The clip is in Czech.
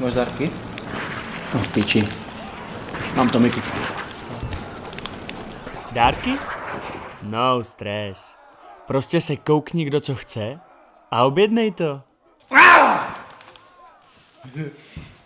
Máš dárky? No v piči. Mám to Miku. Dárky? No stres. Prostě se koukni, kdo co chce a objednej to.